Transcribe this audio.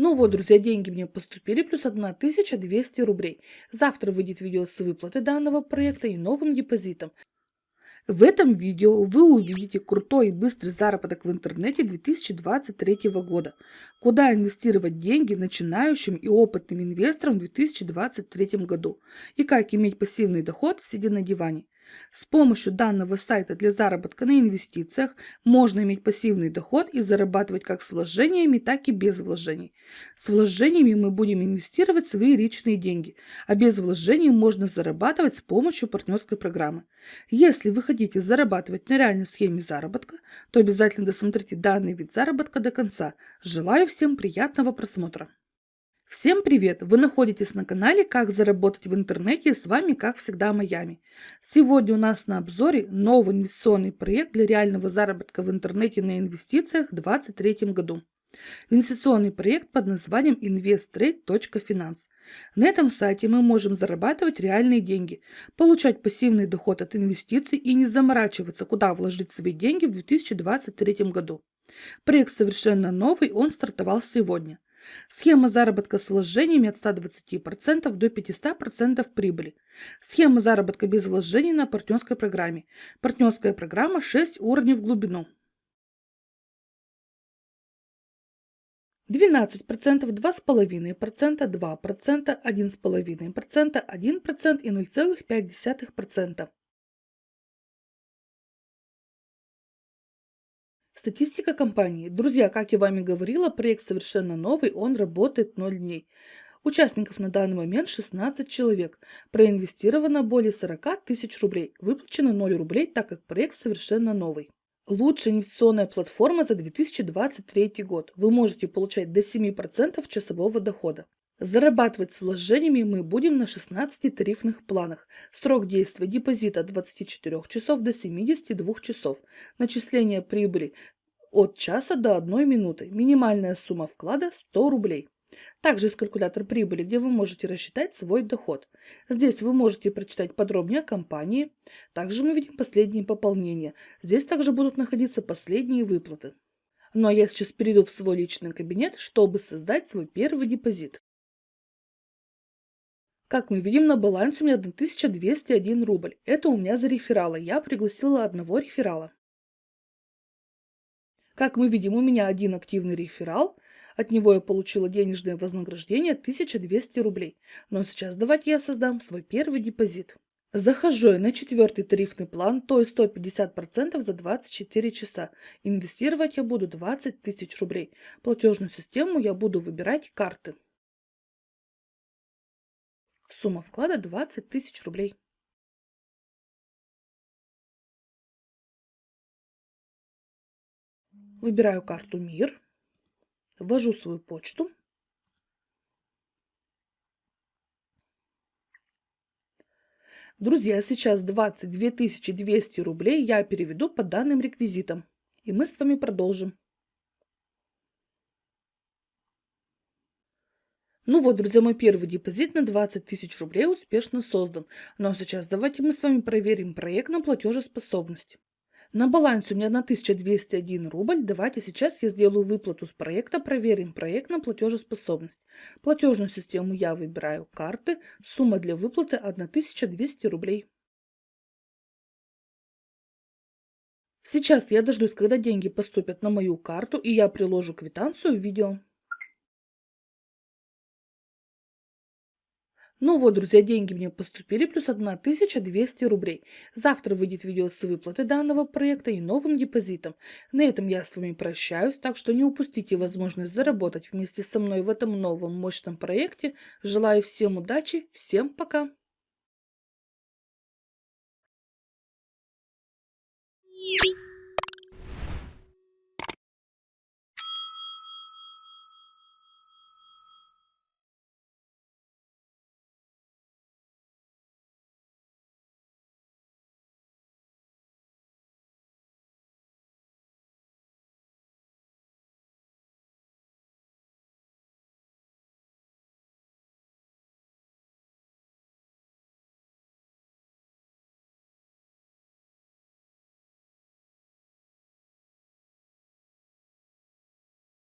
Ну вот, друзья, деньги мне поступили, плюс 1200 рублей. Завтра выйдет видео с выплаты данного проекта и новым депозитом. В этом видео вы увидите крутой и быстрый заработок в интернете 2023 года. Куда инвестировать деньги начинающим и опытным инвесторам в 2023 году. И как иметь пассивный доход, сидя на диване. С помощью данного сайта для заработка на инвестициях можно иметь пассивный доход и зарабатывать как с вложениями, так и без вложений. С вложениями мы будем инвестировать свои личные деньги, а без вложений можно зарабатывать с помощью партнерской программы. Если вы хотите зарабатывать на реальной схеме заработка, то обязательно досмотрите данный вид заработка до конца. Желаю всем приятного просмотра! Всем привет! Вы находитесь на канале «Как заработать в интернете» и с вами, как всегда, Майами. Сегодня у нас на обзоре новый инвестиционный проект для реального заработка в интернете на инвестициях в 2023 году. Инвестиционный проект под названием investtrade.finance. На этом сайте мы можем зарабатывать реальные деньги, получать пассивный доход от инвестиций и не заморачиваться, куда вложить свои деньги в 2023 году. Проект совершенно новый, он стартовал сегодня. Схема заработка с вложениями от 120% до 500% прибыли. Схема заработка без вложений на партнерской программе. Партнерская программа 6 уровней в глубину. 12%, 2,5%, 2%, 1,5%, 1% и 0,5%. Статистика компании. Друзья, как я вами говорила, проект совершенно новый, он работает 0 дней. Участников на данный момент 16 человек. Проинвестировано более 40 тысяч рублей. Выплачено 0 рублей, так как проект совершенно новый. Лучшая инвестиционная платформа за 2023 год. Вы можете получать до 7% часового дохода. Зарабатывать с вложениями мы будем на 16 тарифных планах. Срок действия депозита от 24 часов до 72 часов. Начисление прибыли от часа до 1 минуты. Минимальная сумма вклада 100 рублей. Также есть калькулятор прибыли, где вы можете рассчитать свой доход. Здесь вы можете прочитать подробнее о компании. Также мы видим последние пополнения. Здесь также будут находиться последние выплаты. Ну а я сейчас перейду в свой личный кабинет, чтобы создать свой первый депозит. Как мы видим, на балансе у меня 1201 рубль. Это у меня за рефералы. Я пригласила одного реферала. Как мы видим, у меня один активный реферал. От него я получила денежное вознаграждение 1200 рублей. Но сейчас давайте я создам свой первый депозит. Захожу я на четвертый тарифный план, то есть 150% за 24 часа. Инвестировать я буду 20 тысяч рублей. Платежную систему я буду выбирать карты. Сумма вклада 20 тысяч рублей. Выбираю карту «Мир», ввожу свою почту. Друзья, сейчас 22 200 рублей я переведу по данным реквизитам. И мы с вами продолжим. Ну вот, друзья, мой первый депозит на 20 тысяч рублей успешно создан. Ну а сейчас давайте мы с вами проверим проект на платежеспособность. На балансе у меня 1201 рубль. Давайте сейчас я сделаю выплату с проекта, проверим проект на платежеспособность. Платежную систему я выбираю карты. Сумма для выплаты 1200 рублей. Сейчас я дождусь, когда деньги поступят на мою карту, и я приложу квитанцию в видео. Ну вот, друзья, деньги мне поступили, плюс 1200 рублей. Завтра выйдет видео с выплаты данного проекта и новым депозитом. На этом я с вами прощаюсь, так что не упустите возможность заработать вместе со мной в этом новом мощном проекте. Желаю всем удачи, всем пока!